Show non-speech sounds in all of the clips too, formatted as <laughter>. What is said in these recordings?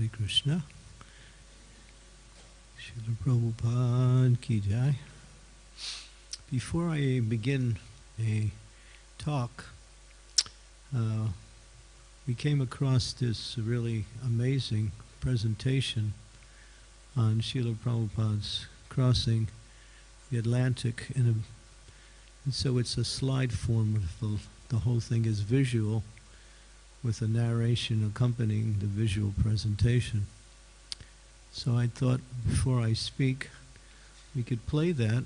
Hare Krishna. Srila Prabhupada Ki Jai. Before I begin a talk, uh, we came across this really amazing presentation on Srila Prabhupada's crossing the Atlantic in a and so it's a slide form of the, the whole thing is visual with a narration accompanying the visual presentation. So I thought before I speak, we could play that.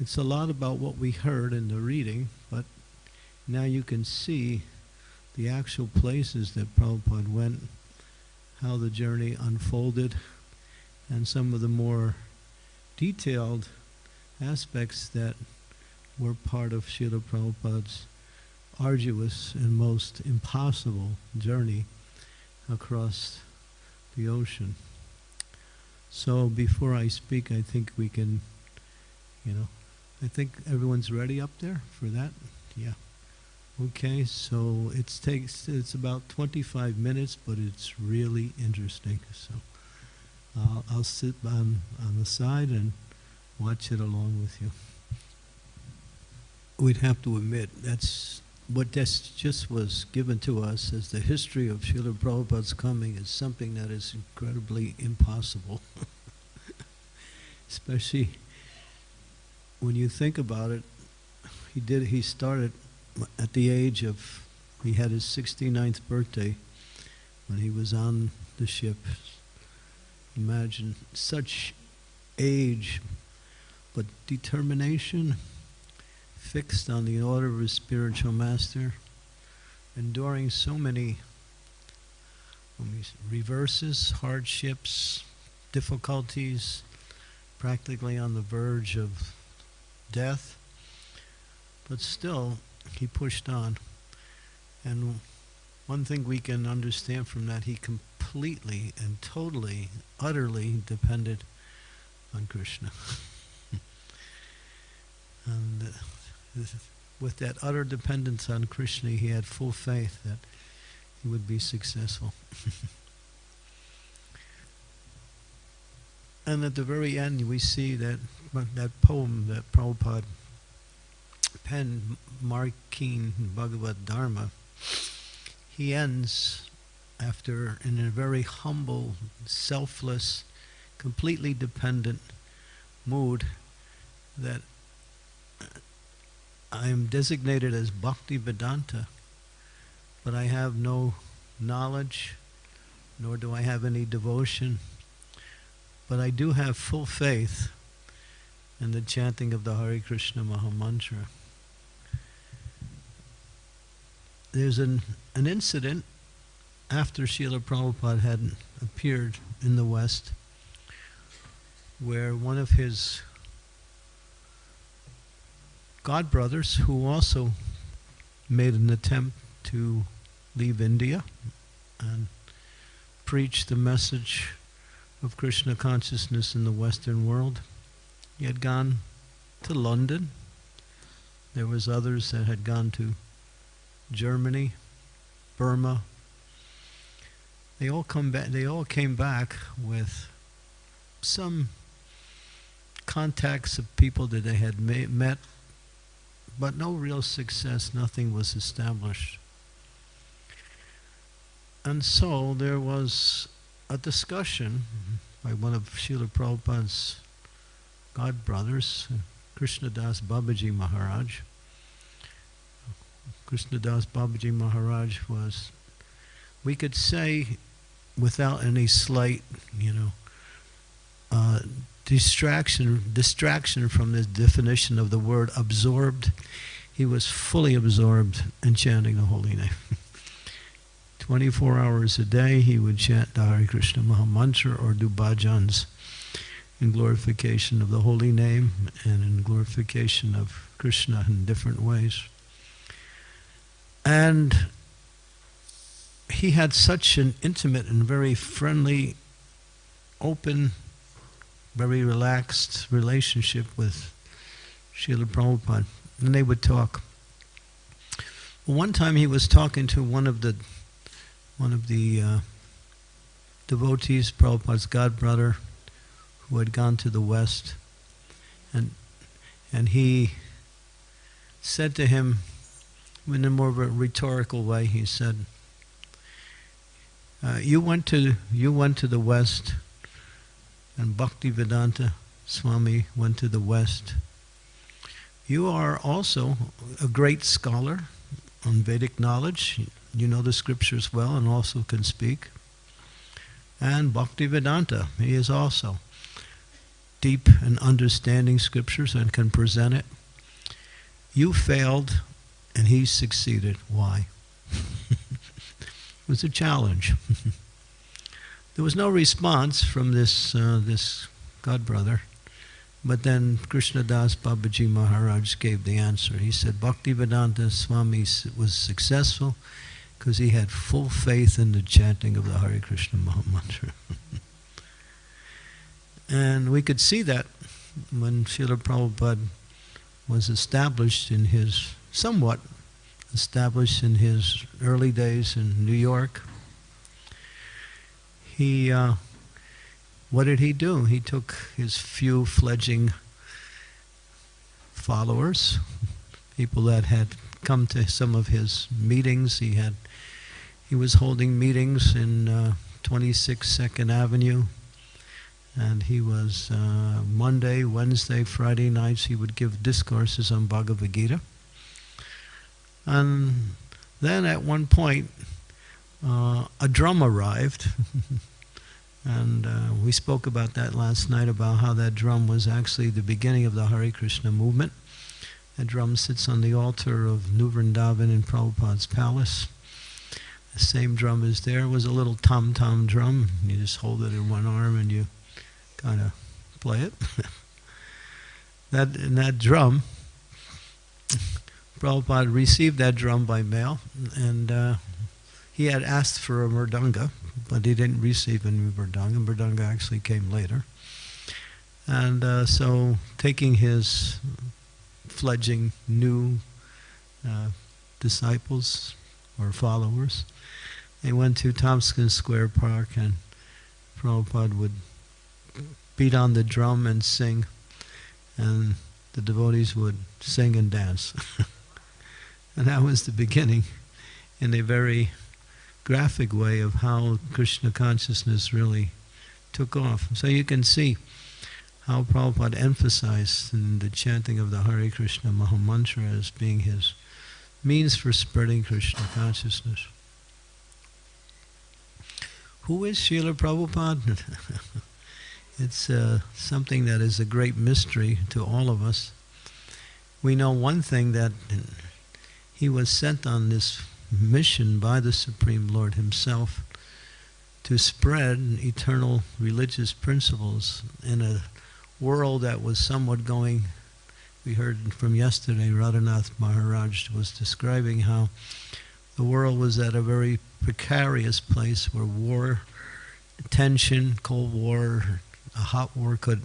It's a lot about what we heard in the reading, but now you can see the actual places that Prabhupada went, how the journey unfolded, and some of the more detailed aspects that were part of Srila Prabhupada's arduous and most impossible journey across the ocean. So before I speak, I think we can, you know, I think everyone's ready up there for that. Yeah. Okay, so it takes it's about 25 minutes, but it's really interesting. So I'll sit on on the side and watch it along with you. We'd have to admit that's what this just was given to us as the history of Srila Prabhupada's coming is something that is incredibly impossible. <laughs> Especially when you think about it, he did he started at the age of he had his 69th birthday when he was on the ship. Imagine such age but determination fixed on the order of his spiritual master, enduring so many reverses, hardships, difficulties, practically on the verge of death. But still, he pushed on. And one thing we can understand from that, he completely and totally, utterly depended on Krishna. <laughs> and uh, with that utter dependence on Krishna, he had full faith that he would be successful. <laughs> and at the very end, we see that that poem that Prabhupada penned, Markine Bhagavad Dharma, he ends after, in a very humble, selfless, completely dependent mood, that I am designated as Bhakti Vedanta, but I have no knowledge, nor do I have any devotion, but I do have full faith in the chanting of the Hare Krishna Maha Mantra. There's an, an incident after Srila Prabhupada had appeared in the West where one of his God brothers who also made an attempt to leave India and preach the message of Krishna consciousness in the Western world. He had gone to London. There was others that had gone to Germany, Burma. They all come back. They all came back with some contacts of people that they had met but no real success, nothing was established. And so there was a discussion by one of Srila Prabhupada's god brothers, Krishnadas Babaji Maharaj. Krishnadas Babaji Maharaj was, we could say, without any slight, you know, uh, distraction distraction from the definition of the word absorbed. He was fully absorbed in chanting the holy name. <laughs> 24 hours a day he would chant the Hare Krishna Maha Mantra or do bhajans in glorification of the holy name and in glorification of Krishna in different ways. And he had such an intimate and very friendly, open very relaxed relationship with Srila Prabhupada. And they would talk. One time he was talking to one of the one of the uh, devotees, Prabhupada's godbrother, who had gone to the West, and and he said to him, in a more of a rhetorical way, he said, uh, "You went to you went to the West, and Bhaktivedanta Swami went to the West. You are also a great scholar on Vedic knowledge. You know the scriptures well and also can speak. And Bhaktivedanta, he is also deep in understanding scriptures and can present it. You failed and he succeeded. Why? <laughs> it was a challenge. <laughs> there was no response from this, uh, this god brother. But then Krishnadas Babaji Maharaj gave the answer. He said Bhaktivedanta Swami was successful because he had full faith in the chanting of the Hare Krishna Mahamantra. <laughs> and we could see that when Srila Prabhupada was established in his, somewhat established in his early days in New York. He uh, what did he do? He took his few fledgling followers, people that had come to some of his meetings. He had he was holding meetings in uh, 26 Second Avenue, and he was uh, Monday, Wednesday, Friday nights. He would give discourses on Bhagavad Gita, and then at one point, uh, a drum arrived. <laughs> And uh, we spoke about that last night about how that drum was actually the beginning of the Hare Krishna movement. That drum sits on the altar of New Vrindavan in Prabhupada's palace. The same drum is there. It was a little tom tom drum. You just hold it in one arm and you kind of play it. <laughs> that and that drum, <laughs> Prabhupada received that drum by mail, and uh, he had asked for a mridanga, but he didn't receive any mridanga. Mridanga actually came later. And uh, so, taking his fledgling new uh, disciples or followers, they went to Tompkins Square Park, and Prabhupada would beat on the drum and sing, and the devotees would sing and dance. <laughs> and that was the beginning in a very graphic way of how Krishna consciousness really took off. So you can see how Prabhupada emphasized in the chanting of the Hare Krishna Mahamantra as being his means for spreading Krishna consciousness. Who is Srila Prabhupada? <laughs> it's uh, something that is a great mystery to all of us. We know one thing that he was sent on this mission by the Supreme Lord Himself to spread eternal religious principles in a world that was somewhat going. We heard from yesterday, Radhanath Maharaj was describing how the world was at a very precarious place where war, tension, Cold War, a hot war could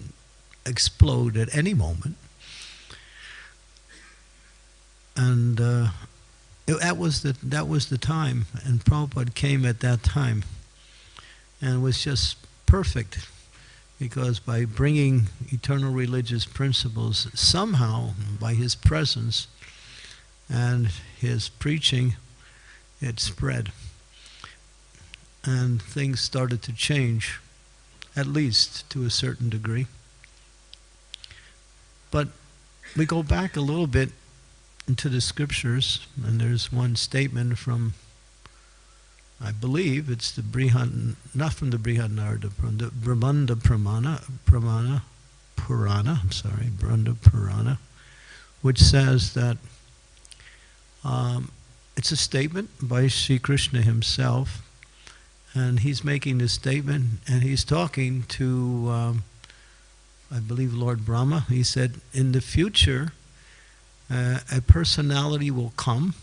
explode at any moment. And uh, it, that was the that was the time, and Prabhupada came at that time, and was just perfect, because by bringing eternal religious principles, somehow by his presence and his preaching, it spread, and things started to change, at least to a certain degree. But we go back a little bit into the scriptures, and there's one statement from, I believe it's the Brihad, not from the Brihad Narada, from the Brahmanda Pramana, Pramana, Purana, I'm sorry, Brahmanda Purana, which says that um, it's a statement by Sri Krishna himself, and he's making this statement, and he's talking to, um, I believe, Lord Brahma. He said, in the future, uh, a personality will come,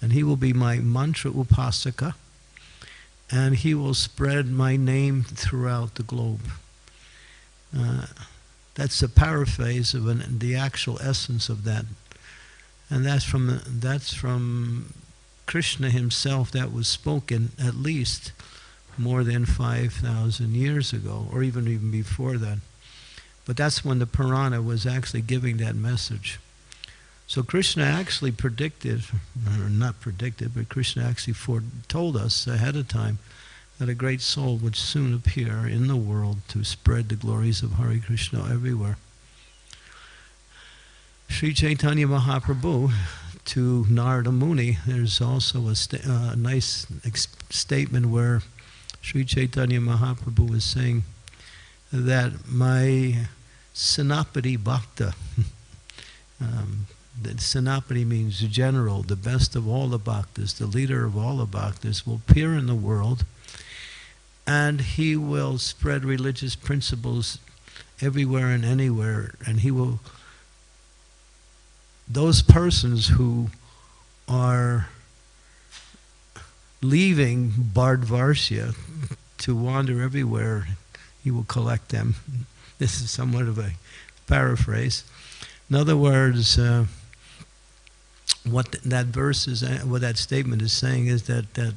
and he will be my mantra upasaka, and he will spread my name throughout the globe. Uh, that's a paraphrase of an, the actual essence of that, and that's from that's from Krishna himself. That was spoken at least more than 5,000 years ago, or even even before that. But that's when the Purana was actually giving that message. So Krishna actually predicted, or not predicted, but Krishna actually foretold us ahead of time that a great soul would soon appear in the world to spread the glories of Hare Krishna everywhere. Sri Chaitanya Mahaprabhu to Narada Muni, there's also a sta- uh, nice ex- statement where Sri Chaitanya Mahaprabhu was saying that my Senapati Bhakta, <laughs> um, that Senapati means the general, the best of all the bhaktas, the leader of all the bhaktas, will appear in the world and he will spread religious principles everywhere and anywhere, and he will. Those persons who are leaving Bharatavarsha to wander everywhere, he will collect them. <laughs> This is somewhat of a paraphrase. In other words, uh, what that verse is, uh, what that statement is saying is that, that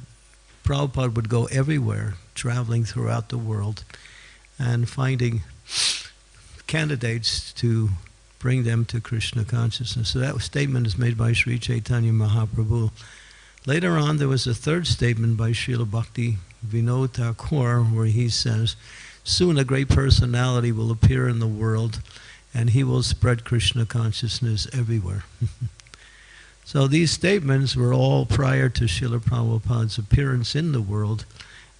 Prabhupada would go everywhere, traveling throughout the world, and finding candidates to bring them to Krishna consciousness. So that statement is made by Sri Chaitanya Mahaprabhu. Later on, there was a third statement by Srila Bhakti Vinod Thakur where he says, Soon a great personality will appear in the world and he will spread Krishna consciousness everywhere. <laughs> So these statements were all prior to Srila Prabhupada's appearance in the world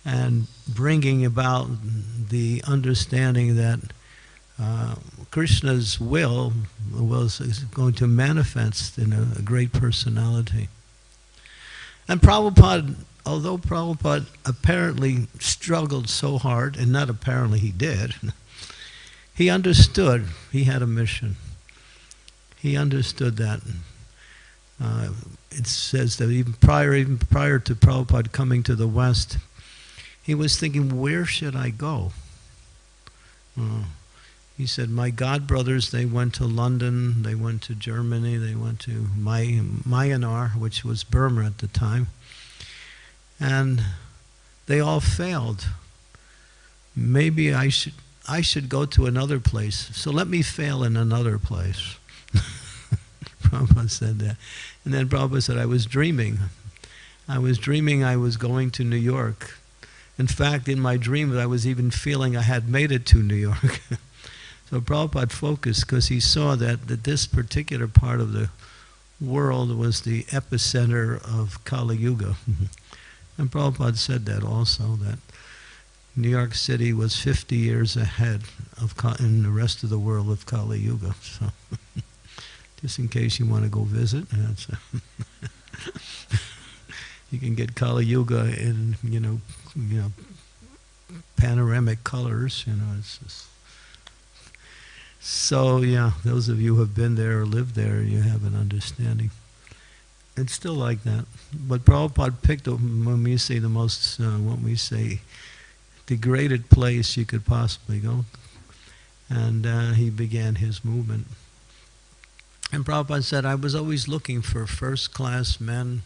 and bringing about the understanding that uh, Krishna's will was going to manifest in a, a great personality. And Prabhupada, although Prabhupada apparently struggled so hard, and not apparently he did, <laughs> he understood he had a mission. He understood that uh, it says that even prior, even prior to Prabhupada coming to the West, he was thinking, where should I go? Uh, he said, my god brothers, they went to London, they went to Germany, they went to My, Myanmar, which was Burma at the time, and they all failed. Maybe I should, I should go to another place. So let me fail in another place. <laughs> Prabhupada said that. And then Prabhupada said, I was dreaming. I was dreaming I was going to New York. In fact, in my dream, I was even feeling I had made it to New York. <laughs> so Prabhupada focused because he saw that, that this particular part of the world was the epicenter of Kali Yuga. Mm-hmm. and Prabhupada said that also, that New York City was 50 years ahead of in the rest of the world of Kali Yuga. So <laughs> just in case you want to go visit. <laughs> you can get Kali Yuga in you know you know panoramic colors. You know, it's just so yeah. Those of you who have been there or lived there, you have an understanding. It's still like that, but Prabhupada picked when we say the most, uh, what we say, degraded place you could possibly go, and uh, he began his movement. And Prabhupada said, I was always looking for first class men,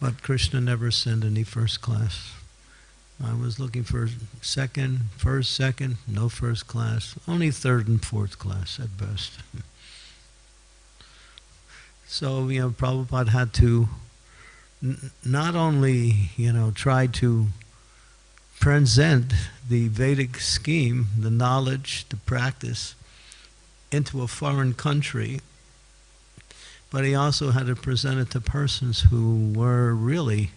but Krishna never sent any first class. I was looking for second, first, second, no first class, only third and fourth class at best. <laughs> so, you know, Prabhupada had to not only, you know, try to present the Vedic scheme, the knowledge, the practice, into a foreign country, but he also had to present it to persons who were really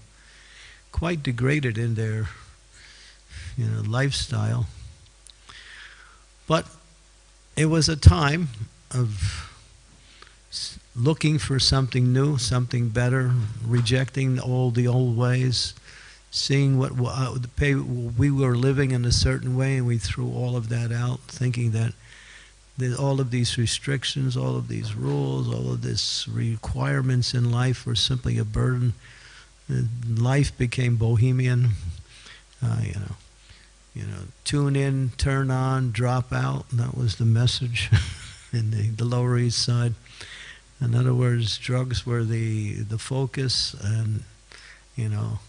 quite degraded in their you know, lifestyle. But it was a time of looking for something new, something better, rejecting all the old ways, seeing what uh, we were living in a certain way, and we threw all of that out, thinking that all of these restrictions, all of these rules, all of these requirements in life were simply a burden. Life became bohemian. Uh, you know, you know, tune in, turn on, drop out. That was the message <laughs> in the, the Lower East Side. In other words, drugs were the the focus, and you know,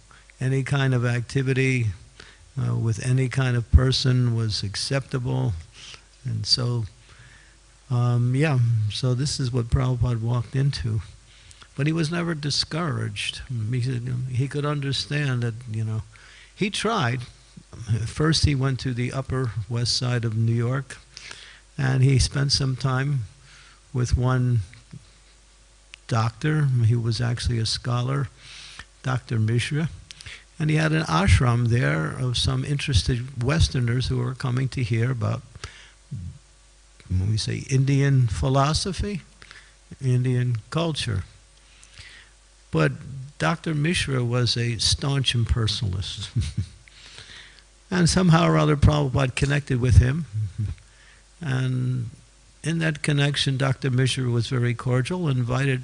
any kind of activity uh, with any kind of person was acceptable. And so, um, yeah, so this is what Prabhupada walked into. But he was never discouraged. He, said, he could understand that, you know, he tried. First, he went to the upper west side of New York, and he spent some time with one doctor. He was actually a scholar, Dr. Mishra. And he had an ashram there of some interested Westerners who were coming to hear about, when we say Indian philosophy, Indian culture. But Dr. Mishra was a staunch impersonalist. <laughs> and somehow or other, Prabhupada connected with him. And in that connection, Dr. Mishra was very cordial, invited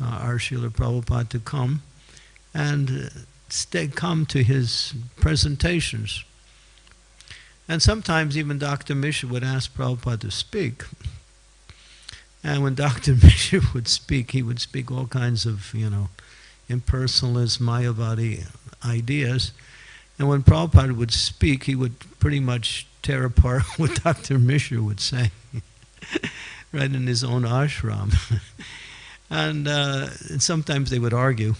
uh, our Srila Prabhupada to come and stay, come to his presentations. And sometimes even Dr. Mishra would ask Prabhupada to speak. And when <laughs> Dr. Mishra would speak, he would speak all kinds of, you know, impersonalist, Mayavadi ideas. And when Prabhupada would speak, he would pretty much tear apart <laughs> what Dr. Mishra would say. <laughs> right in his own ashram. and, uh, and sometimes they would argue.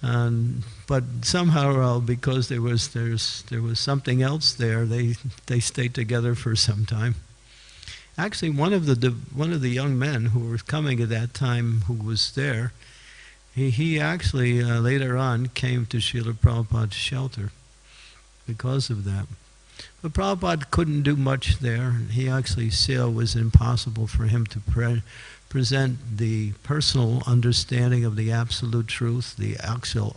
And, but somehow, because there was, there's, there was something else there, they, they stayed together for some time. Actually, one of the, one of the young men who were coming at that time who was there, he, he actually uh, later on came to Srila Prabhupada's shelter because of that. But Prabhupada couldn't do much there. He actually it was impossible for him to pre present the personal understanding of the absolute truth, the actual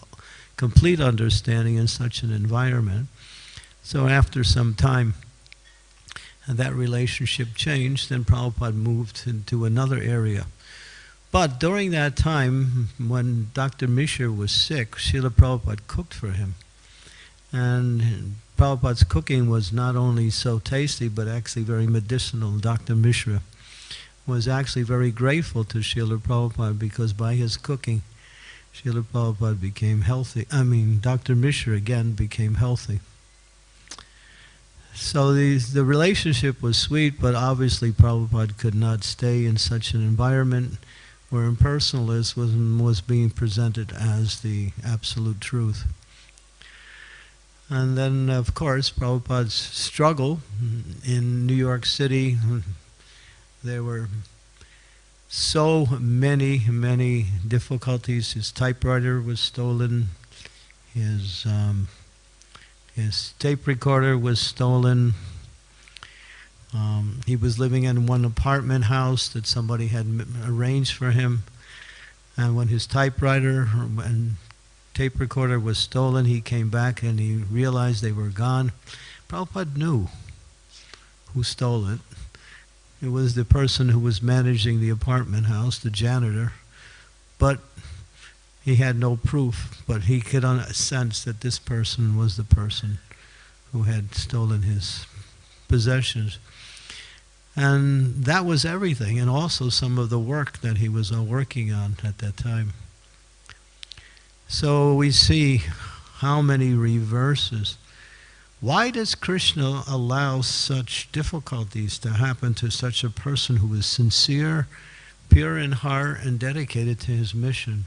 complete understanding in such an environment. So after some time, uh, that relationship changed, and Prabhupada moved into another area. But during that time, when Dr. Mishra was sick, Srila Prabhupada cooked for him. And Prabhupada's cooking was not only so tasty, but actually very medicinal. Dr. Mishra was actually very grateful to Srila Prabhupada because by his cooking, Srila Prabhupada became healthy. I mean, Dr. Mishra again became healthy. So the, the relationship was sweet, but obviously Prabhupada could not stay in such an environment where impersonalism was, was being presented as the absolute truth. And then, of course, Prabhupada's struggle in New York City, <laughs> there were so many, many difficulties. His typewriter was stolen. His, um, his tape recorder was stolen. Um, he was living in one apartment house that somebody had arranged for him. And when his typewriter and tape recorder was stolen. He came back and he realized they were gone. Prabhupada knew who stole it. It was the person who was managing the apartment house, the janitor. But he had no proof, but he could sense that this person was the person who had stolen his possessions. And that was everything, and also some of the work that he was uh, working on at that time. So we see how many reverses. Why does Krishna allow such difficulties to happen to such a person who is sincere, pure in heart, and dedicated to his mission?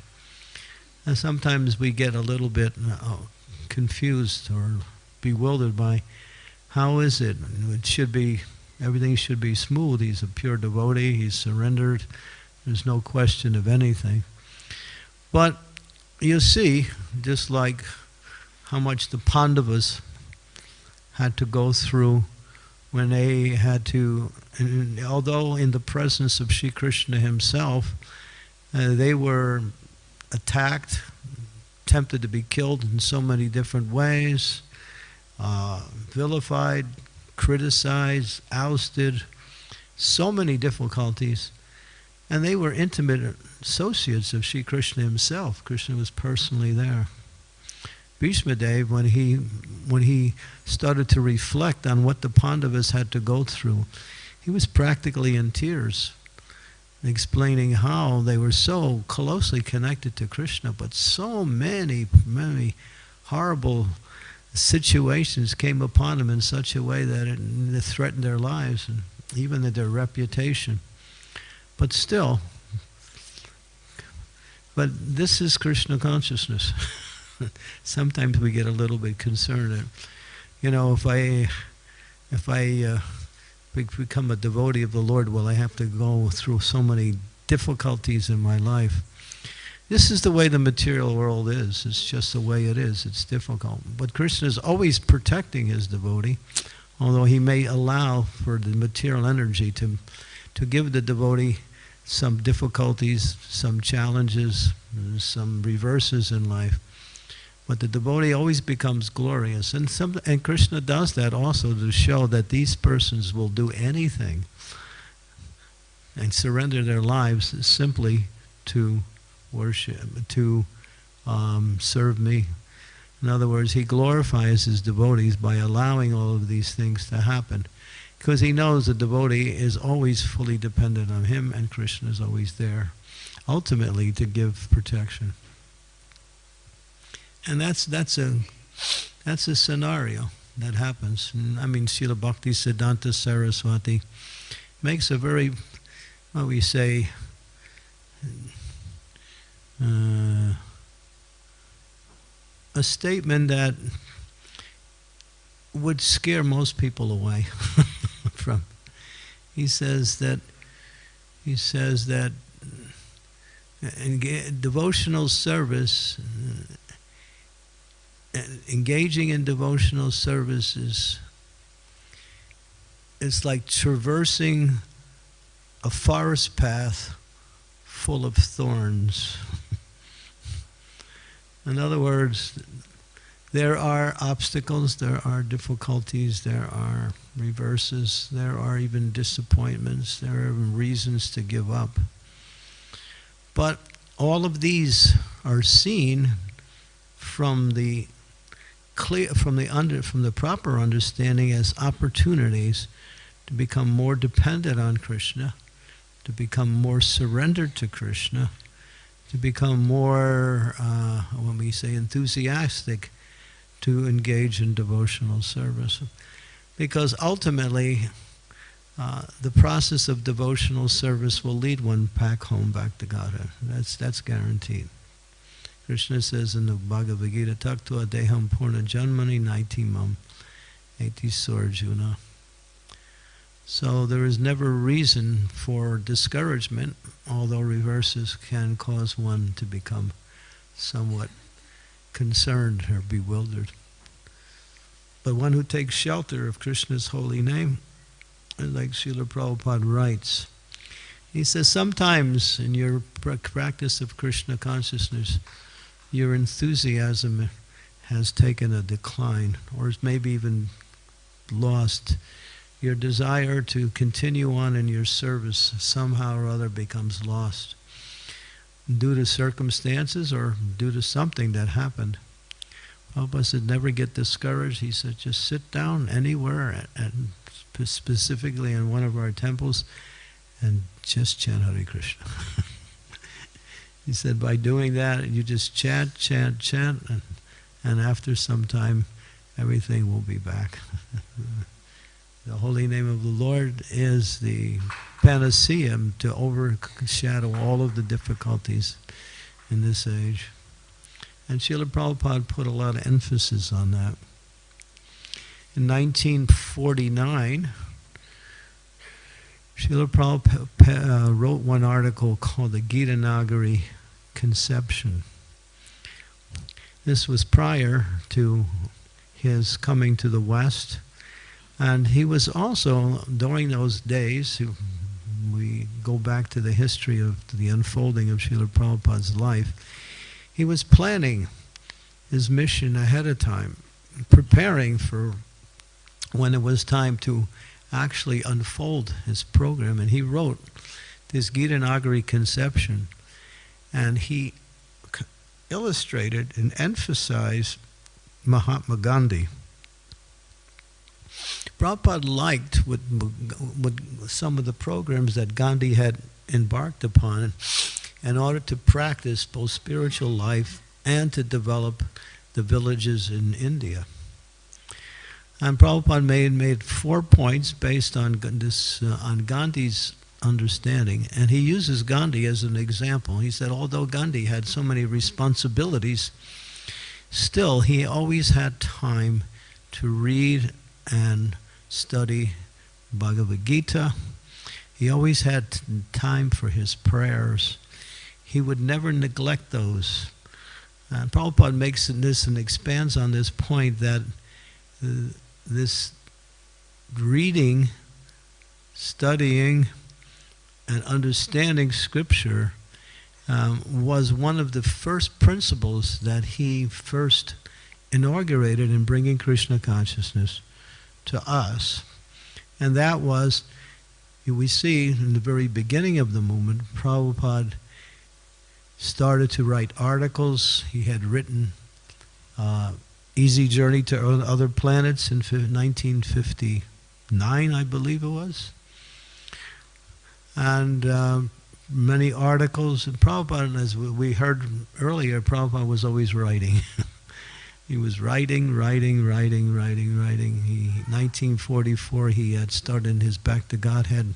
And sometimes we get a little bit uh, confused or bewildered by how is it? It should be, everything should be smooth. He's a pure devotee, he's surrendered, there's no question of anything. But you see, just like how much the Pandavas had to go through when they had to, although in the presence of Sri Krishna himself, uh, they were attacked, tempted to be killed in so many different ways, uh, vilified, criticized, ousted, so many difficulties. And they were intimate associates of Sri Krishna himself. Krishna was personally there. Bhishma Dev, when he, when he started to reflect on what the Pandavas had to go through, he was practically in tears. explaining how they were so closely connected to Krishna, but so many, many horrible situations came upon them in such a way that it, it threatened their lives and even their reputation. But still, but this is Krishna consciousness. <laughs> <laughs> Sometimes we get a little bit concerned. You know, if I, if I uh, become a devotee of the Lord, will I have to go through so many difficulties in my life? This is the way the material world is. It's just the way it is. It's difficult. But Krishna is always protecting his devotee, although he may allow for the material energy to, to give the devotee some difficulties, some challenges, some reverses in life. But the devotee always becomes glorious. And, some, and Krishna does that also to show that these persons will do anything and surrender their lives simply to worship, to um, serve me. In other words, he glorifies his devotees by allowing all of these things to happen. Because he knows the devotee is always fully dependent on him and Krishna is always there, ultimately to give protection. And that's, that's, a, that's a scenario that happens. I mean, Srila Bhakti Siddhanta Saraswati makes a very, what we say, uh, a statement that would scare most people away <laughs> from. He says that he says that devotional service, uh, engaging in devotional services is, is like traversing a forest path full of thorns. <laughs> In other words, there are obstacles, there are difficulties, there are reverses, there are even disappointments, there are even reasons to give up. But all of these are seen from the clear from the under from the proper understanding as opportunities to become more dependent on Krishna, to become more surrendered to Krishna, to become more, uh, when we say enthusiastic, to engage in devotional service. Because ultimately, uh, the process of devotional service will lead one back home, back to Godhead. That's, that's guaranteed. Krishna says in the Bhagavad Gita, Taktua deham purna janmani naitimam eti sorjuna. So there is never reason for discouragement, although reverses can cause one to become somewhat concerned or bewildered. But one who takes shelter of Krishna's holy name, like Srila Prabhupada writes, he says, sometimes in your practice of Krishna consciousness, your enthusiasm has taken a decline, or is maybe even lost your desire to continue on in your service somehow or other becomes lost due to circumstances or due to something that happened. Prabhupada said, never get discouraged. He said, just sit down anywhere, and specifically in one of our temples, and just chant Hare Krishna. <laughs> he said, by doing that, you just chant, chant, chant, and, and after some time, everything will be back. <laughs> The holy name of the Lord is the panacea to overshadow all of the difficulties in this age. And Srila Prabhupada put a lot of emphasis on that. In 1949, Srila Prabhupada uh, wrote one article called the Gita Nagari Conception. This was prior to his coming to the West and he was also, during those days, we go back to the history of the unfolding of Srila Prabhupada's life, he was planning his mission ahead of time, preparing for when it was time to actually unfold his program. And he wrote this Gita Nagari conception, and he illustrated and emphasized Mahatma Gandhi Prabhupada liked what, what some of the programs that Gandhi had embarked upon in order to practice both spiritual life and to develop the villages in India. And Prabhupada made, made four points based on this uh, on Gandhi's understanding, and he uses Gandhi as an example. He said, although Gandhi had so many responsibilities, still he always had time to read and study Bhagavad Gita. He always had time for his prayers. He would never neglect those. And Prabhupada makes this and expands on this point that uh, this reading, studying, and understanding Scripture um, was one of the first principles that he first inaugurated in bringing Krishna consciousness to us. And that was, we see in the very beginning of the movement, Prabhupada started to write articles. He had written uh, Easy Journey to Other Planets in 1959, I believe it was. And uh, many articles. And Prabhupada, as we heard earlier, Prabhupada was always writing. <laughs> he was writing, writing, writing, writing, writing. He, 1944, he had started his Back to Godhead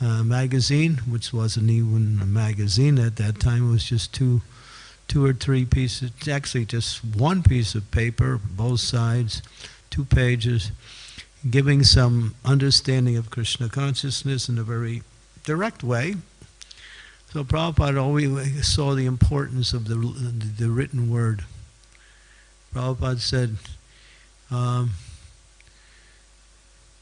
uh, magazine, which wasn't even a magazine at that time. It was just two, two or three pieces, actually just one piece of paper, both sides, two pages, giving some understanding of Krishna consciousness in a very direct way. So Prabhupada always saw the importance of the, the written word. Prabhupada said, um,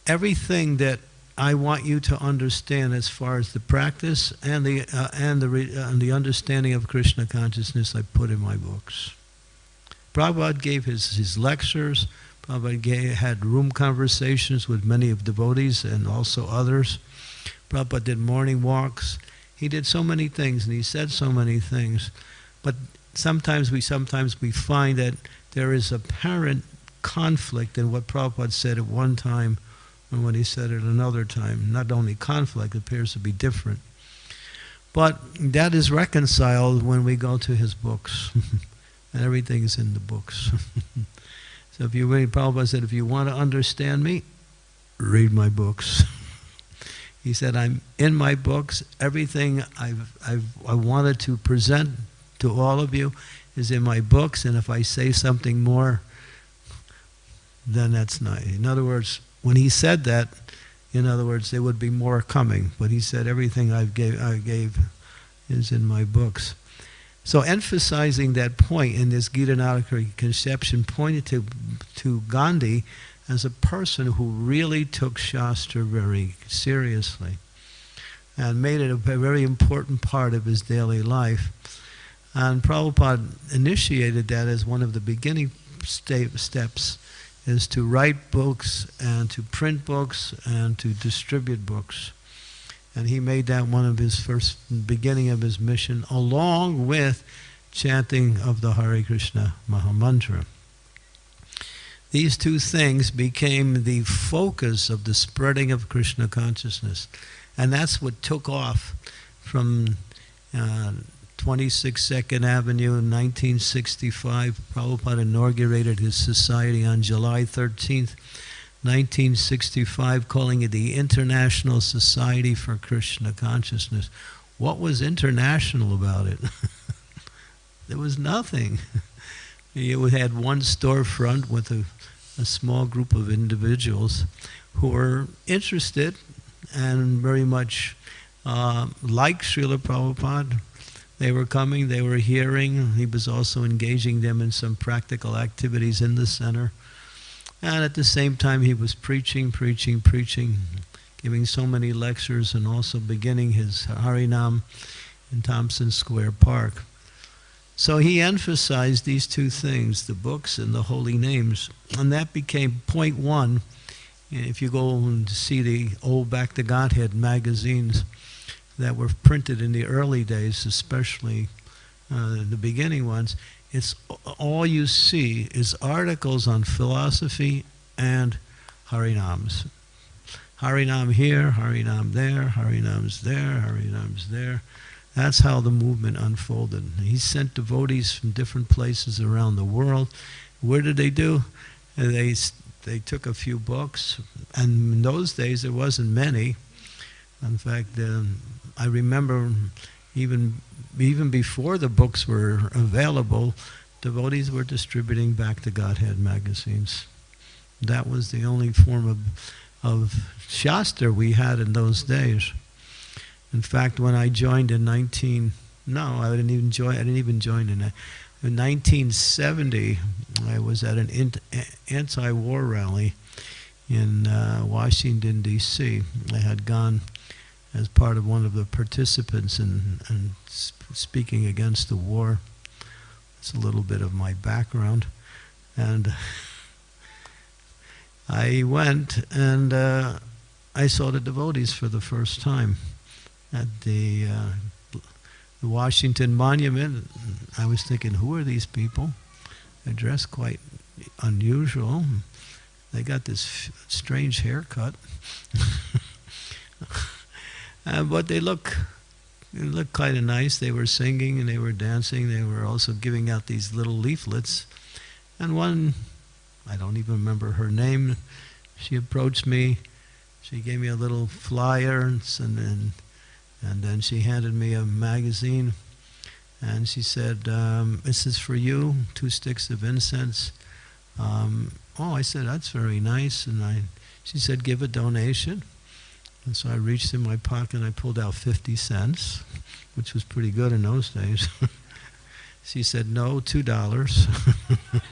everything that I want you to understand as far as the practice and the uh, and the uh, and the understanding of Krishna consciousness I put in my books. Prabhupada gave his, his lectures. Prabhupada gave, had room conversations with many of devotees and also others. Prabhupada did morning walks. He did so many things and he said so many things. But sometimes we sometimes we find that there is apparent conflict in what Prabhupada said at one time and what he said at another time. Not only conflict, appears to be different. But that is reconciled when we go to his books. <laughs> and everything is in the books. <laughs> so if you read, Prabhupada said, if you want to understand me, read my books. <laughs> he said, I'm in my books. Everything I've, I've, I wanted to present to all of you is in my books. And if I say something more, then that's not. In other words, when he said that, in other words, there would be more coming. But he said, everything I've gave, I gave is in my books. So emphasizing that point in this Gita Nagari conception pointed to, to Gandhi as a person who really took Shastra very seriously and made it a very important part of his daily life. And Prabhupada initiated that as one of the beginning steps is to write books and to print books and to distribute books. And he made that one of his first beginning of his mission, along with chanting of the Hare Krishna Mahamantra. These two things became the focus of the spreading of Krishna consciousness. And that's what took off from uh, 26 Second Avenue in 1965. Prabhupada inaugurated his society on July 13th, 1965, calling it the International Society for Krishna Consciousness. What was international about it? <laughs> there was nothing. <laughs> You had one storefront with a, a small group of individuals who were interested and very much uh, like Srila Prabhupada, they were coming, they were hearing. He was also engaging them in some practical activities in the center. And at the same time, he was preaching, preaching, preaching, giving so many lectures, and also beginning his Harinam in Tompkins Square Park. So he emphasized these two things, the books and the holy names. And that became point one. If you go and see the old Back to Godhead magazines, that were printed in the early days, especially uh, the beginning ones, it's all you see is articles on philosophy and harinams. Harinam here, Harinam there, Harinam's there, Harinam's there. That's how the movement unfolded. He sent devotees from different places around the world. Where did they do? They, they took a few books, and in those days there wasn't many. In fact, um, I remember even even before the books were available, devotees were distributing Back to Godhead magazines. That was the only form of of Shastra we had in those days. In fact, when I joined in 19, no, I didn't even join. I didn't even join in, in 1970. I was at an anti-war rally in uh, Washington D.C. I had gone as part of one of the participants in, in speaking against the war. It's a little bit of my background, and. <laughs> I went and uh, I saw the devotees for the first time at the, uh, the Washington Monument. I was thinking, who are these people? They're dressed quite unusual. They got this strange haircut. <laughs> uh, but they look they look kind of nice. They were singing and they were dancing. They were also giving out these little leaflets. And one I don't even remember her name. She approached me. She gave me a little flyer, and then, and then she handed me a magazine. And she said, um, "This is for you. Two sticks of incense." Um, oh, I said that's very nice. And I, she said, "Give a donation." And so I reached in my pocket and I pulled out 50 cents, which was pretty good in those days. <laughs> she said, no, $2.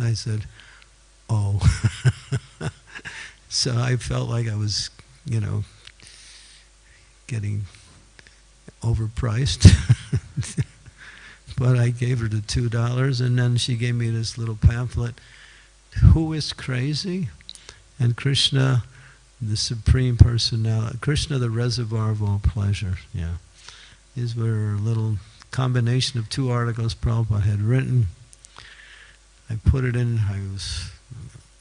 <laughs> I said, oh. <laughs> so I felt like I was, you know, getting overpriced. <laughs> but I gave her the two dollars, and then she gave me this little pamphlet. Who is crazy? And Krishna, the supreme personality, Krishna, the reservoir of all pleasure. Yeah, these were a little combination of two articles Prabhupada had written I put it in. I was.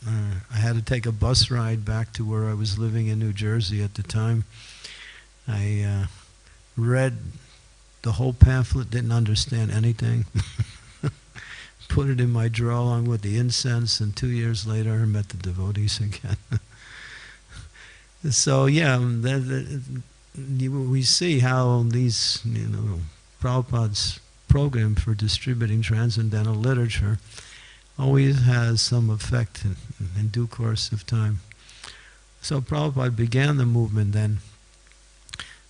Uh, I had to take a bus ride back to where I was living in New Jersey at the time. I uh, read the whole pamphlet, didn't understand anything. <laughs> put it in my drawer along with the incense, and two years later I met the devotees again. <laughs> so yeah, um, we see how these, you know, Prabhupada's program for distributing transcendental literature always has some effect in, in due course of time. So Prabhupada began the movement then.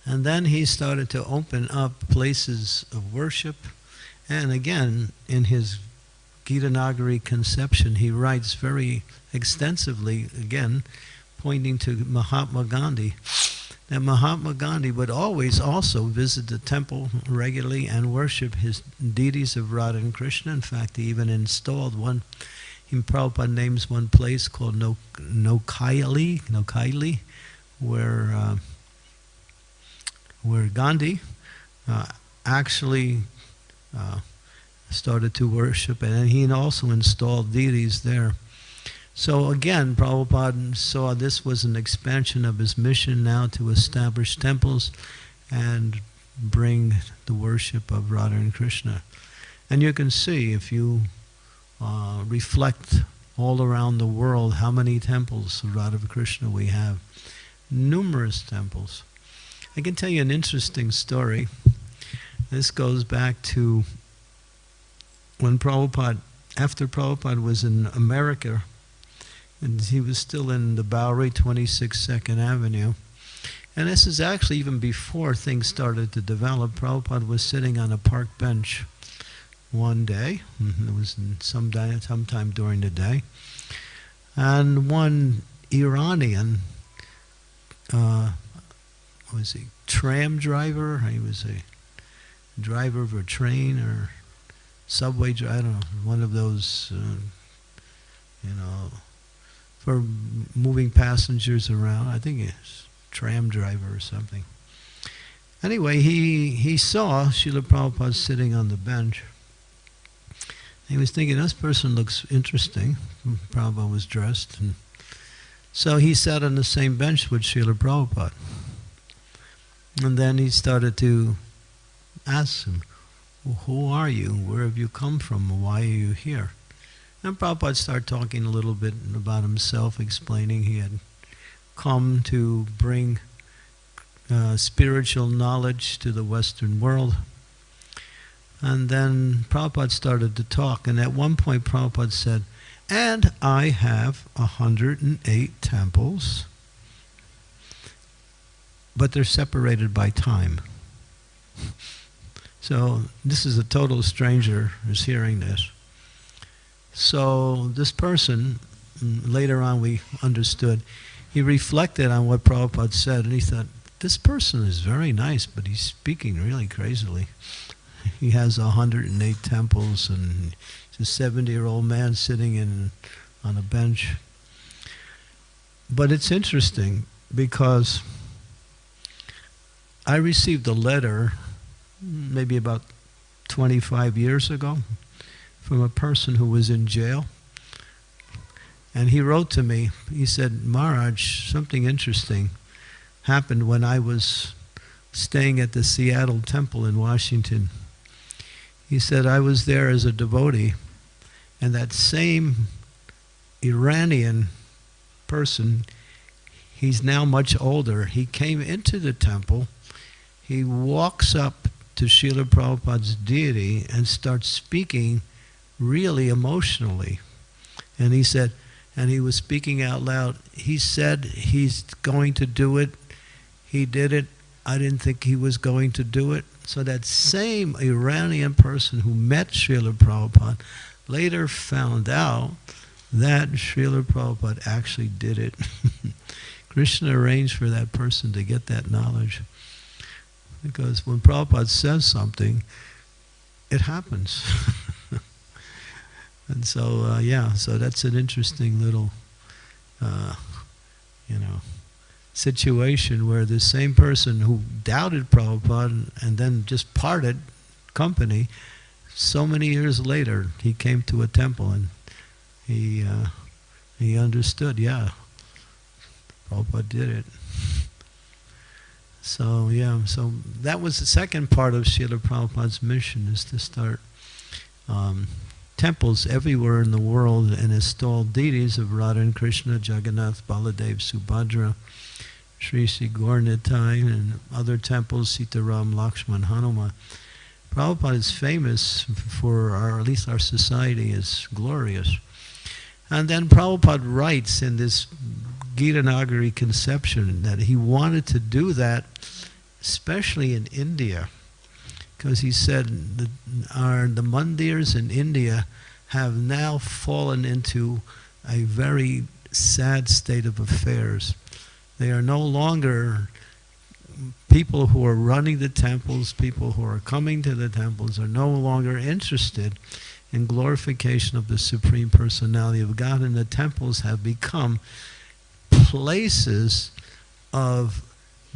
And then he started to open up places of worship. And again, in his Gita Nagari conception, he writes very extensively, again, pointing to Mahatma Gandhi that Mahatma Gandhi would always also visit the temple regularly and worship his deities of Radha and Krishna. In fact, he even installed one. In Prabhupada names one place called no, Nokaili, Nokaili, where uh, where Gandhi uh, actually uh, started to worship, and he also installed deities there. So again, Prabhupada saw this was an expansion of his mission now to establish temples and bring the worship of Radha and Krishna. And you can see if you uh, reflect all around the world how many temples of Radha Krishna we have. Numerous temples. I can tell you an interesting story. This goes back to when Prabhupada, after Prabhupada was in America and he was still in the Bowery, 26 Second Avenue. And this is actually even before things started to develop. Prabhupada was sitting on a park bench one day. Mm-hmm, it was some day, sometime during the day. And one Iranian, uh, was a tram driver? He was a driver of a train or subway. I don't know, one of those, uh, you know, for moving passengers around. I think it's tram driver or something. Anyway, he, he saw Srila Prabhupada sitting on the bench. He was thinking, this person looks interesting. Prabhupada was dressed. And So he sat on the same bench with Srila Prabhupada. And then he started to ask him, well, who are you? Where have you come from? Why are you here? And Prabhupada started talking a little bit about himself, explaining he had come to bring uh, spiritual knowledge to the Western world. And then Prabhupada started to talk, and at one point Prabhupada said, and I have 108 temples, but they're separated by time. So this is a total stranger who's hearing this. So this person, mm, later on we understood, he reflected on what Prabhupada said, and he thought, this person is very nice, but he's speaking really crazily. <laughs> He has 108 temples, and he's a 70-year-old man sitting in on a bench. But it's interesting because I received a letter maybe about 25 years ago from a person who was in jail. And he wrote to me, he said, Maharaj, something interesting happened when I was staying at the Seattle Temple in Washington. He said, I was there as a devotee, and that same Iranian person, he's now much older, he came into the temple, he walks up to Srila Prabhupada's deity and starts speaking really emotionally. And he said, and he was speaking out loud, he said he's going to do it. He did it. I didn't think he was going to do it. So that same Iranian person who met Srila Prabhupada later found out that Srila Prabhupada actually did it. <laughs> Krishna arranged for that person to get that knowledge. Because when Prabhupada says something, it happens. <laughs> and so, uh, yeah, so that's an interesting little, uh, you know, situation where the same person who doubted Prabhupada and then just parted company, so many years later, he came to a temple and he, uh, he understood, yeah, Prabhupada did it. So yeah, so that was the second part of Srila Prabhupada's mission is to start um, temples everywhere in the world and install deities of Radha and Krishna, Jagannath, Baladev, Subhadra, Sri Gaura and other temples, Sitaram, Lakshman, Hanuman. Prabhupada is famous for our, at least our society is glorious. And then Prabhupada writes in this Gita Nagari conception that he wanted to do that, especially in India, because he said the, our, the mandirs in India have now fallen into a very sad state of affairs. They are no longer people who are running the temples, people who are coming to the temples are no longer interested in glorification of the Supreme Personality of God, and the temples have become places of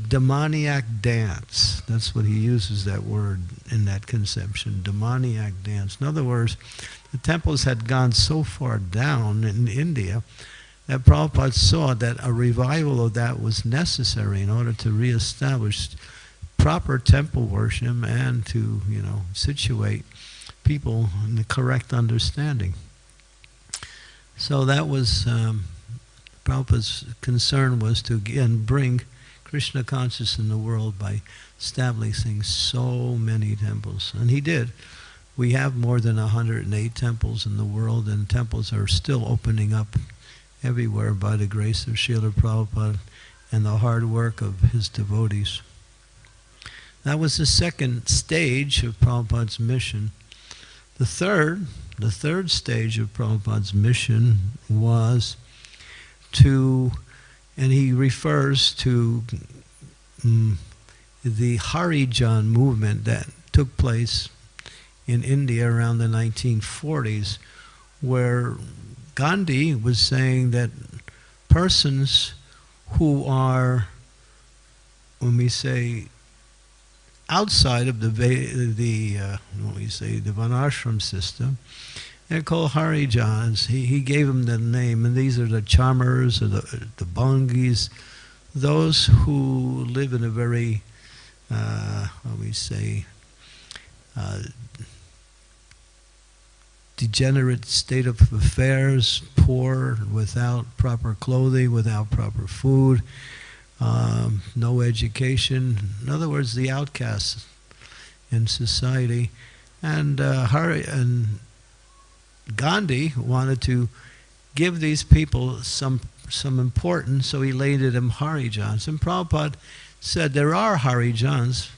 demoniac dance. That's what he uses that word in that conception, demoniac dance. In other words, the temples had gone so far down in India that Prabhupada saw that a revival of that was necessary in order to reestablish proper temple worship and to, you know, situate people in the correct understanding. So that was um, Prabhupada's concern was to again bring Krishna consciousness in the world by establishing so many temples. And he did. We have more than 108 temples in the world, and temples are still opening up everywhere by the grace of Srila Prabhupada and the hard work of his devotees. That was the second stage of Prabhupada's mission. The third, the third stage of Prabhupada's mission was to, and he refers to um, the Harijan movement that took place in India around the 1940s, where Gandhi was saying that persons who are, when we say outside of the the uh, what we say the Varnashram system, They're called Harijans. He, he gave them the name, and these are the Chamars or the, the Bhangis, those who live in a very, uh, how we say, uh, degenerate state of affairs, poor, without proper clothing, without proper food, um, no education. In other words, the outcasts in society. And uh, Hari and Gandhi wanted to give these people some some importance, so he laid it in Harijans. And Prabhupada said there are Harijans,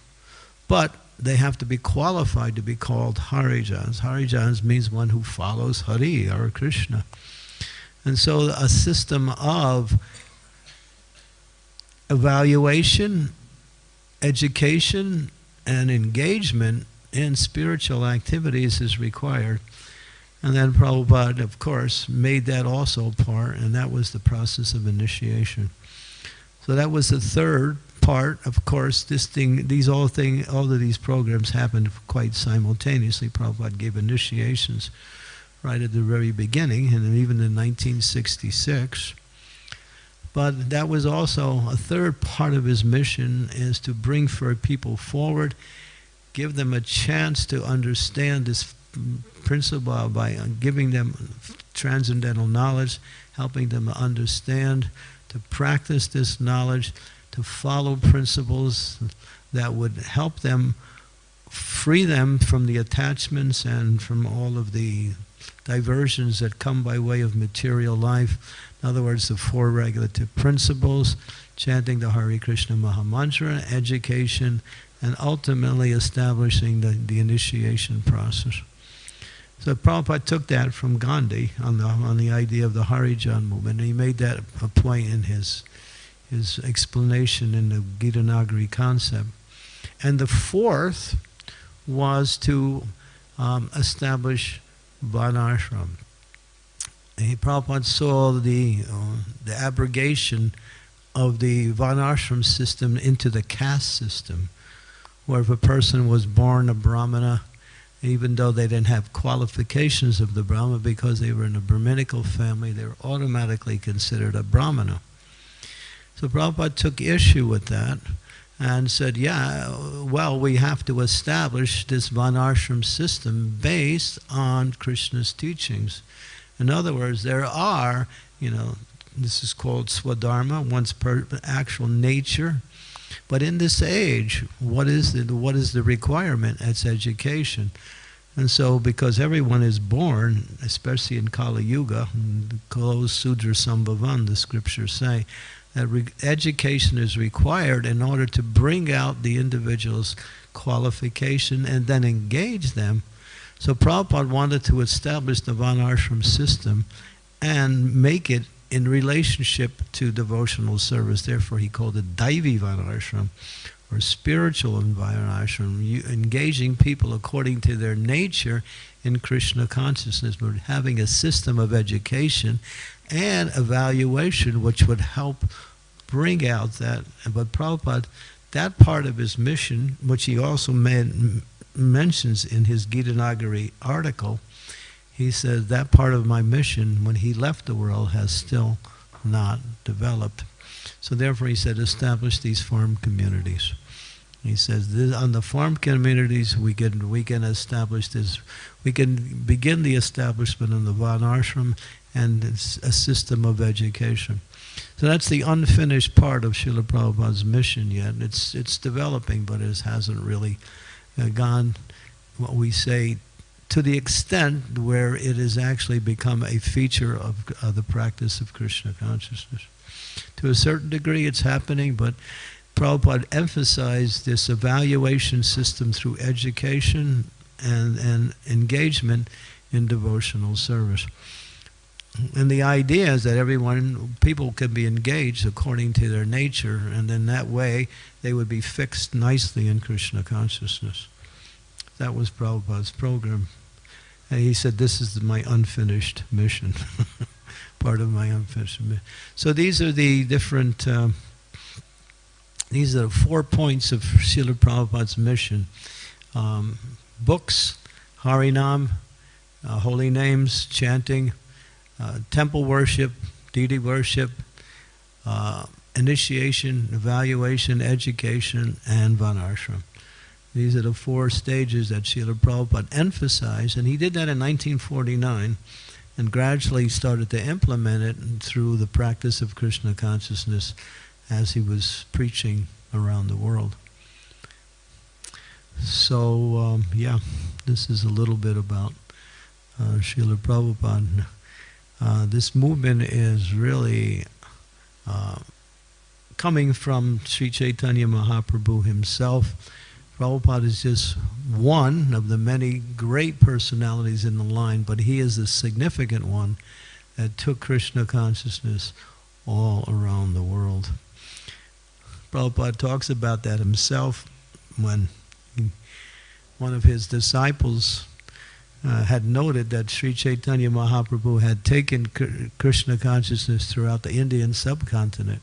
but they have to be qualified to be called Harijans. Harijans means one who follows Hari or Krishna. And so a system of evaluation, education, and engagement in spiritual activities is required. And then Prabhupada, of course, made that also part, and that was the process of initiation. So that was the third part. Of course, this thing, these all thing, all of these programs happened quite simultaneously. Prabhupada gave initiations right at the very beginning, and even in 1966. But that was also a third part of his mission is to bring for people forward, give them a chance to understand this principle by uh, giving them transcendental knowledge, helping them understand, to practice this knowledge, to follow principles that would help them free them from the attachments and from all of the diversions that come by way of material life. In other words, the four regulative principles, chanting the Hare Krishna Mahamantra, education, and ultimately establishing the, the initiation process. So Prabhupada took that from Gandhi on the, on the idea of the Harijan movement, and he made that a point in his, his explanation in the Gita Nagari concept. And the fourth was to um, establish Varnashram. And Prabhupada saw the, uh, the abrogation of the Varnashram system into the caste system, where if a person was born a Brahmana, even though they didn't have qualifications of the Brahma because they were in a Brahminical family, they were automatically considered a Brahmana. So Prabhupada took issue with that and said, yeah, well, we have to establish this Varnashram system based on Krishna's teachings. In other words, there are, you know, this is called swadharma, one's actual nature. But in this age, what is the, what is the requirement? It's education. And so, because everyone is born, especially in Kali Yuga, Kalo Sudra Sambhavan, the scriptures say, that education is required in order to bring out the individual's qualification and then engage them. So Prabhupada wanted to establish the Varnashram system and make it in relationship to devotional service. Therefore, he called it Daivi Varnashram, or spiritual Varnashram, engaging people according to their nature in Krishna consciousness, but having a system of education and evaluation which would help bring out that. But Prabhupada, that part of his mission, which he also made, mentions in his Gita Nagari article, he said that part of my mission when he left the world has still not developed. So therefore he said establish these farm communities. He says this, on the farm communities we can we can establish this we can begin the establishment of the Varnashram and a system of education. So that's the unfinished part of Srila Prabhupada's mission yet. It's, it's developing, but it hasn't really uh, gone, what we say, to the extent where it has actually become a feature of the practice of Krishna consciousness. To a certain degree, it's happening, but Prabhupada emphasized this evaluation system through education and, and engagement in devotional service. And the idea is that everyone, people can be engaged according to their nature, and in that way they would be fixed nicely in Krishna consciousness. That was Prabhupada's program. And he said, This is my unfinished mission, <laughs> part of my unfinished mission. So these are the different, um, these are the four points of Srila Prabhupada's mission um, books, Harinam, uh, holy names, chanting, uh, temple worship, deity worship, uh, initiation, evaluation, education, and Varnashram. These are the four stages that Srila Prabhupada emphasized, and he did that in 1949 and gradually started to implement it through the practice of Krishna consciousness as he was preaching around the world. So, um, yeah, this is a little bit about uh, Srila Prabhupada. Uh, this movement is really uh, coming from Sri Chaitanya Mahaprabhu himself. Prabhupada is just one of the many great personalities in the line, but he is the significant one that took Krishna consciousness all around the world. Prabhupada talks about that himself when he, one of his disciples uh, had noted that Sri Chaitanya Mahaprabhu had taken Krishna consciousness throughout the Indian subcontinent.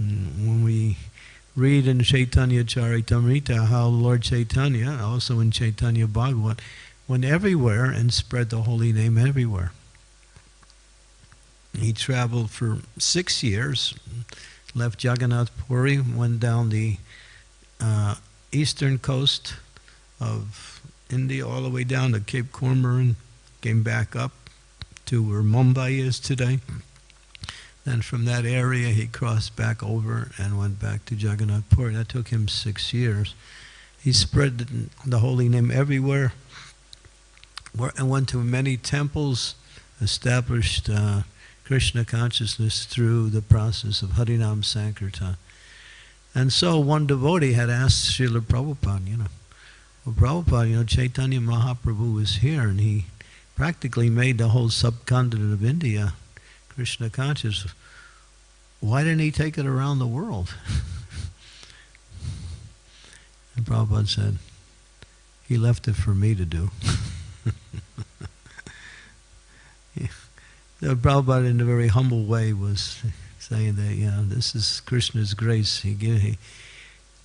Mm, when we read in Chaitanya Charitamrita how Lord Chaitanya, also in Chaitanya Bhagavat, went everywhere and spread the holy name everywhere. He traveled for six years, left Jagannath Puri, went down the uh, eastern coast of India all the way down to Cape Comorin, came back up to where Mumbai is today. Then from that area, he crossed back over and went back to Jagannath Puri. That took him six years. He spread the holy name everywhere and went to many temples, established uh, Krishna consciousness through the process of Harinam Sankirtan. And so one devotee had asked Srila Prabhupada, you know, well, Prabhupada, you know, Chaitanya Mahaprabhu was here and he practically made the whole subcontinent of India Krishna conscious, why didn't he take it around the world? <laughs> and Prabhupada said, he left it for me to do. <laughs> yeah. Prabhupada, in a very humble way, was saying that, you know, this is Krishna's grace. He, he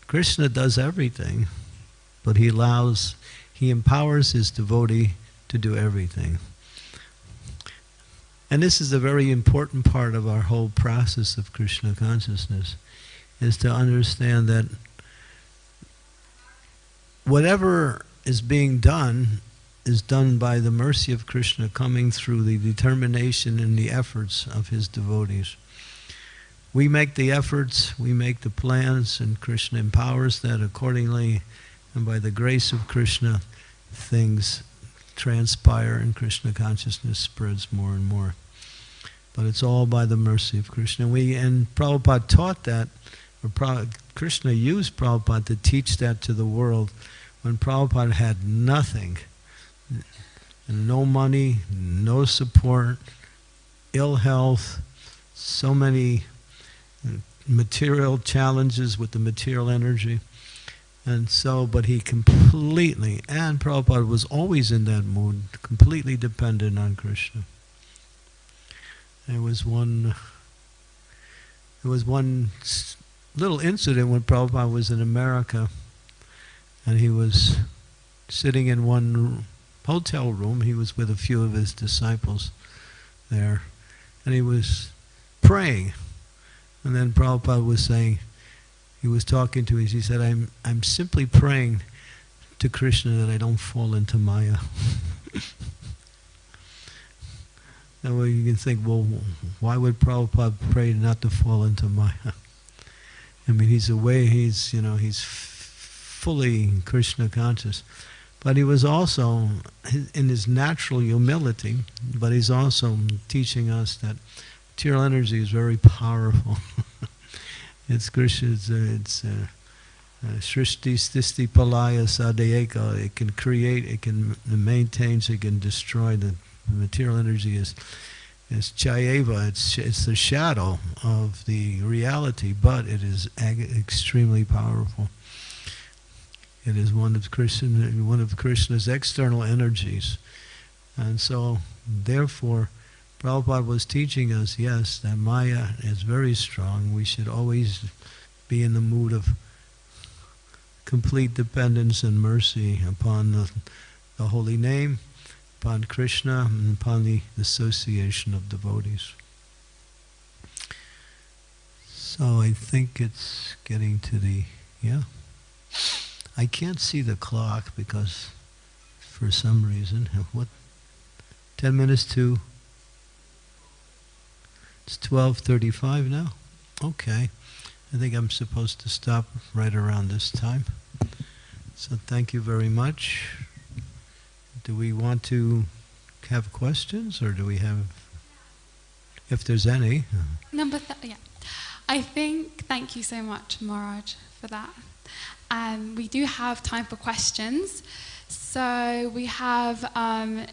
Krishna does everything, but he allows, he empowers his devotee to do everything. And this is a very important part of our whole process of Krishna consciousness, is to understand that whatever is being done is done by the mercy of Krishna coming through the determination and the efforts of his devotees. We make the efforts, we make the plans, and Krishna empowers that accordingly, and by the grace of Krishna, things transpire and Krishna consciousness spreads more and more. But it's all by the mercy of Krishna. We and Prabhupada taught that, or Krishna used Prabhupada to teach that to the world when Prabhupada had nothing, and no money, no support, ill health, so many uh, material challenges with the material energy. And so, but he completely, and Prabhupada was always in that mood, completely dependent on Krishna. There was one, there was one little incident when Prabhupada was in America and he was sitting in one hotel room. He was with a few of his disciples there and he was praying. And then Prabhupada was saying, he was talking to us. He said, I'm, I'm simply praying to Krishna that I don't fall into Maya. <laughs> and well, you can think, well, why would Prabhupada pray not to fall into Maya? I mean, he's away, he's, you know, he's fully Krishna conscious. But he was also, in his natural humility, but he's also teaching us that material energy is very powerful. <laughs> It's Krishna, it's, uh, it's uh, uh, Srishti Sthiti Palaya Sadayeka. It can create, it can maintain, it can destroy. The, the material energy is is chayeva, it's, it's the shadow of the reality, but it is extremely powerful. It is one of Krishna, one of Krishna's external energies. And so, therefore, Prabhupada was teaching us, yes, that Maya is very strong. We should always be in the mood of complete dependence and mercy upon the, the holy name, upon Krishna and upon the association of devotees. So I think it's getting to the, yeah. I can't see the clock because for some reason, <laughs> what, 10 minutes to, it's 12.35 now? Okay. I think I'm supposed to stop right around this time. So thank you very much. Do we want to have questions or do we have, if there's any? Number th- yeah. I think, thank you so much, Maharaj, for that. Um, we do have time for questions. So we have um,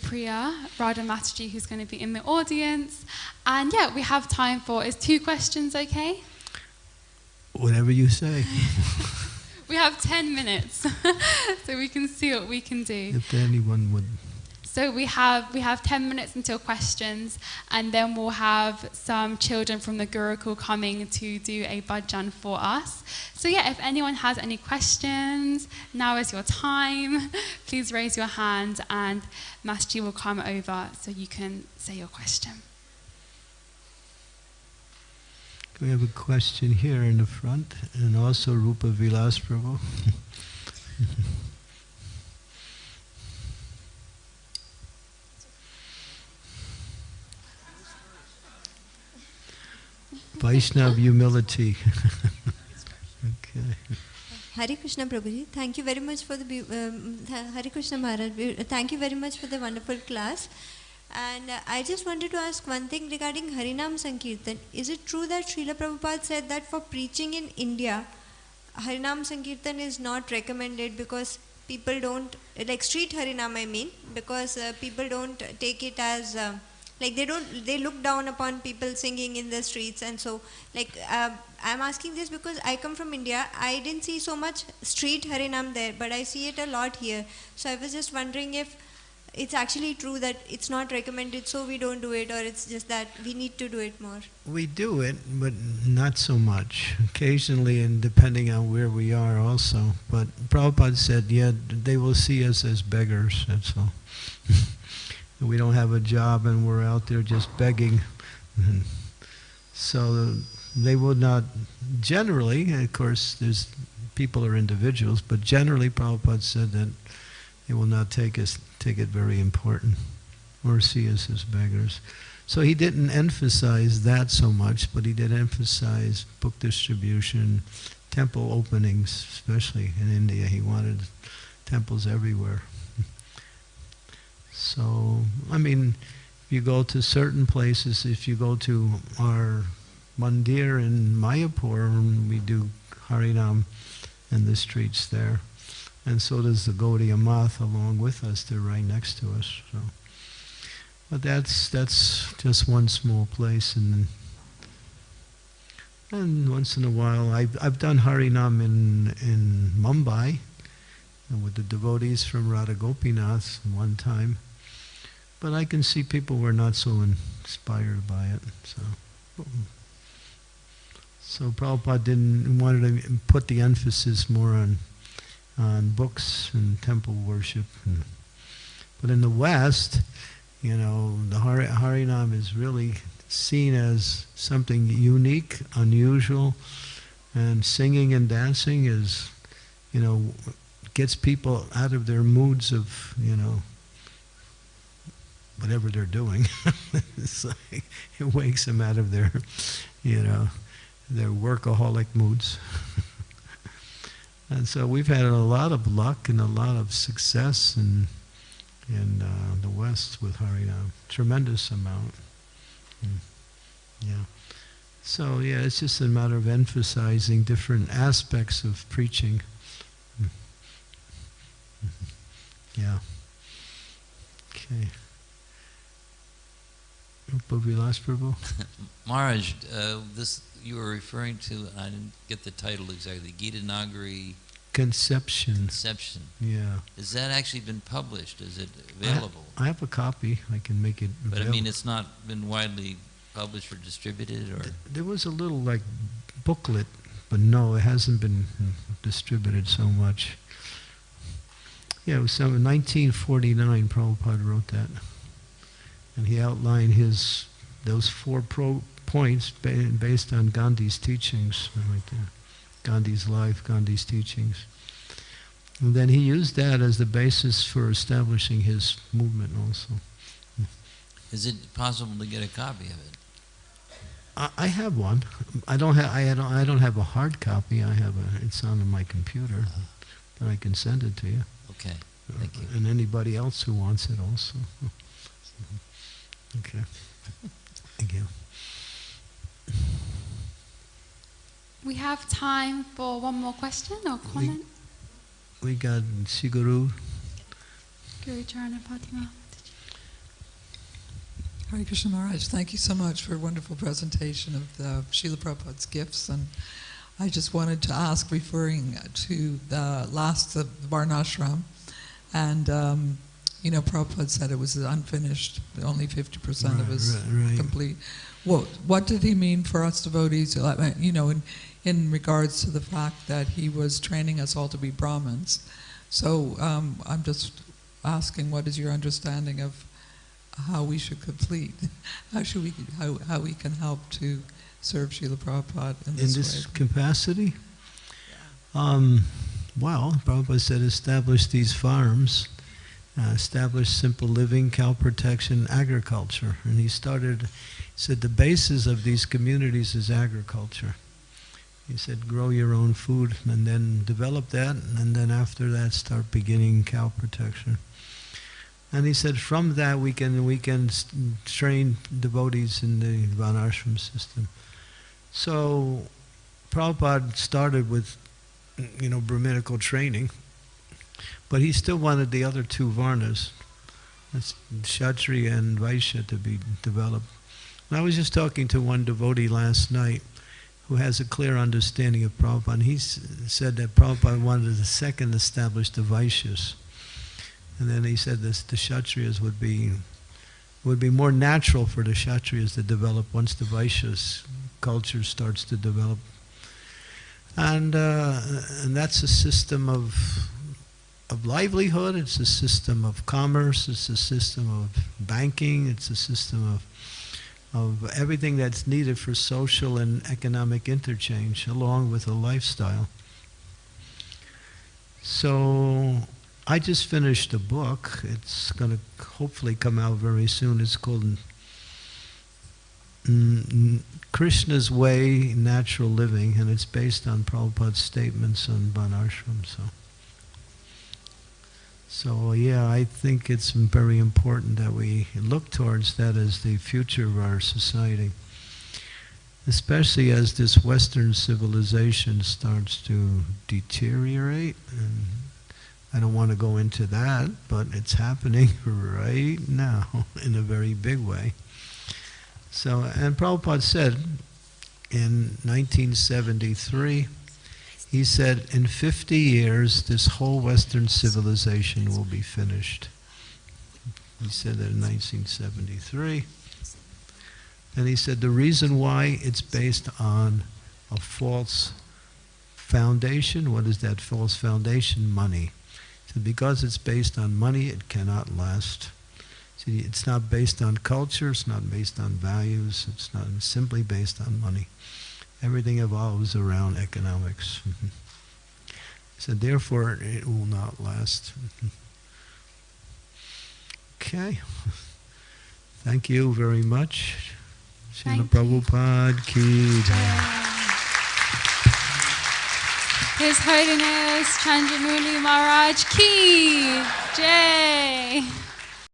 Priya, Radha Mataji, who's going to be in the audience. And yeah, we have time for, is two questions okay? Whatever you say. <laughs> we have 10 minutes, <laughs> so we can see what we can do. If anyone would so we have we have 10 minutes until questions, and then we'll have some children from the Gurukul coming to do a bhajan for us. So yeah, if anyone has any questions, now is your time. <laughs> Please raise your hand, and Master will come over so you can say your question. We have a question here in the front, and also Rupa Vilas Prabhu. <laughs> Vaishnav humility. <laughs> okay. Hari Krishna Prabhuji, thank you very much for the um, Hari Krishna Maharaj. Thank you very much for the wonderful class. And uh, I just wanted to ask one thing regarding Harinam Sankirtan. Is it true that Srila Prabhupada said that for preaching in India, Harinam Sankirtan is not recommended because people don't, like street Harinam I mean, because uh, people don't take it as uh, like they don't they look down upon people singing in the streets and so like uh, i'm asking this because i come from india. I didn't see so much street harinam there but i see it a lot here. So i was just wondering if it's actually true that it's not recommended so we don't do it or it's just that we need to do it more? We do it but not so much. Occasionally and depending on where we are also. But Prabhupada said yeah they will see us as beggars that's all <laughs> we don't have a job and we're out there just begging. <laughs> so they will not, generally, of course, there's people are individuals, but generally Prabhupada said that they will not take us take it very important or see us as beggars. So he didn't emphasize that so much, but he did emphasize book distribution, temple openings, especially in India. He wanted temples everywhere. So, I mean, if you go to certain places, if you go to our mandir in Mayapur, we do Harinam in the streets there. And so does the Gaudiya Math along with us. They're right next to us. So. But that's that's just one small place, and and once in a while, I've I've done Harinam in in Mumbai, with the devotees from Radha Gopinath one time. But I can see people were not so inspired by it. So, so Prabhupada didn't wanted to put the emphasis more on on books and temple worship. And, but in the West, you know, the Har- Harinam is really seen as something unique, unusual, and singing and dancing is, you know, gets people out of their moods of, you know, whatever they're doing. <laughs> like, it wakes them out of their, you know, their workaholic moods. <laughs> and so we've had a lot of luck and a lot of success in in uh, the West with Harinam, tremendous amount. Mm. Yeah. So yeah, it's just a matter of emphasizing different aspects of preaching. Mm. Yeah. Okay. Vilas Prabhu? <laughs> Maharaj, uh, this you were referring to, I didn't get the title exactly, Gita Nagari Conception. Conception. Yeah. Has that actually been published? Is it available? I, I have a copy. I can make it But I mean, it's not been widely published or distributed, or there was a little like booklet, but no, it hasn't been distributed so much. Yeah, it was some 1949. Prabhupada wrote that, and he outlined his those four pro points based on Gandhi's teachings, right there. Gandhi's life, Gandhi's teachings. And then he used that as the basis for establishing his movement also. Is it possible to get a copy of it? I, I have one. I don't have. I don't. I don't have a hard copy. I have a. It's on my computer, but I can send it to you. Okay, uh, thank you. And anybody else who wants it also. <laughs> okay. Thank you. We have time for one more question or comment. We got Siguru. Guru Charana Fatima. Hare Krishna Maharaj, thank you so much for a wonderful presentation of the Srila Prabhupada's gifts. And I just wanted to ask, referring to the last of the Varnashram, and um, you know, Prabhupada said it was unfinished, only 50% of his Right, right. complete. What, what did he mean for us devotees, you know, in, in regards to the fact that he was training us all to be Brahmins? So um, I'm just asking, what is your understanding of how we should complete? <laughs> How should we, how, how we can help to serve Srila Prabhupada in this, In this, capacity? Um, well, Prabhupada said establish these farms, uh, establish simple living, cow protection, agriculture. And he started, he said the basis of these communities is agriculture. He said grow your own food and then develop that, and then after that start beginning cow protection. And he said from that we can we can train devotees in the Varnashram system. So Prabhupada started with, you know, Brahminical training, but he still wanted the other two Varnas, that's Kshatriya and Vaishya, to be developed. And I was just talking to one devotee last night who has a clear understanding of Prabhupada. And he said that Prabhupada wanted to second establish the Vaishyas. And then he said this, the Kshatriyas would be would be more natural for the Kshatriyas to develop once the Vaishyas culture starts to develop. And, uh, and that's a system of, of livelihood, it's a system of commerce, it's a system of banking, it's a system of, of everything that's needed for social and economic interchange, along with a lifestyle. So I just finished a book. It's going to hopefully come out very soon. It's called Krishna's Way, Natural Living, and it's based on Prabhupada's statements on Varnashram. So, so yeah, I think it's very important that we look towards that as the future of our society, especially as this Western civilization starts to deteriorate. And I don't want to go into that, but it's happening <laughs> right now <laughs> in a very big way. So, and Prabhupada said in 1973, he said, in 50 years, this whole Western civilization will be finished. He said that in 1973. And he said the reason why it's based on a false foundation. What is that false foundation? Money. So because it's based on money, it cannot last. See, it's not based on culture, it's not based on values, it's not it's simply based on money. Everything evolves around economics. Mm-hmm. so therefore, it will not last. Mm-hmm. okay. Thank you very much. Srila. Prabhupada ki jai. His Holiness Chandramauli Maharaj Ki Jai.